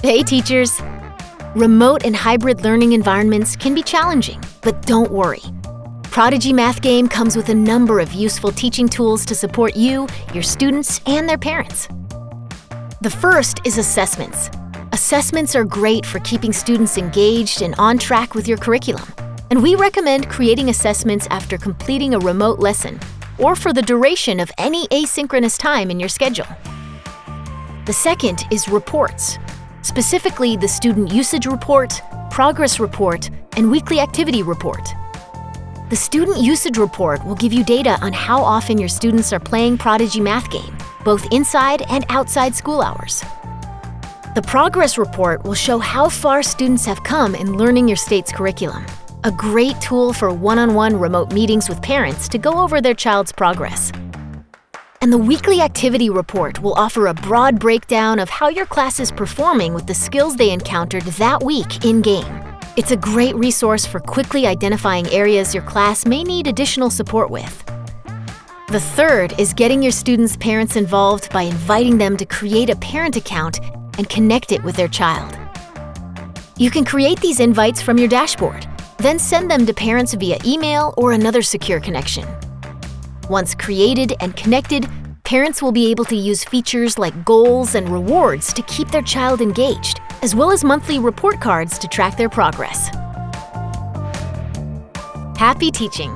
Hey, teachers! Remote and hybrid learning environments can be challenging, but don't worry. Prodigy Math Game comes with a number of useful teaching tools to support you, your students, and their parents. The first is assessments. Assessments are great for keeping students engaged and on track with your curriculum. And we recommend creating assessments after completing a remote lesson or for the duration of any asynchronous time in your schedule. The second is reports specifically the Student Usage Report, Progress Report, and Weekly Activity Report. The Student Usage Report will give you data on how often your students are playing Prodigy Math Game, both inside and outside school hours. The Progress Report will show how far students have come in learning your state's curriculum, a great tool for one-on-one -on -one remote meetings with parents to go over their child's progress. And the weekly activity report will offer a broad breakdown of how your class is performing with the skills they encountered that week in-game. It's a great resource for quickly identifying areas your class may need additional support with. The third is getting your students' parents involved by inviting them to create a parent account and connect it with their child. You can create these invites from your dashboard, then send them to parents via email or another secure connection. Once created and connected, parents will be able to use features like goals and rewards to keep their child engaged, as well as monthly report cards to track their progress. Happy teaching!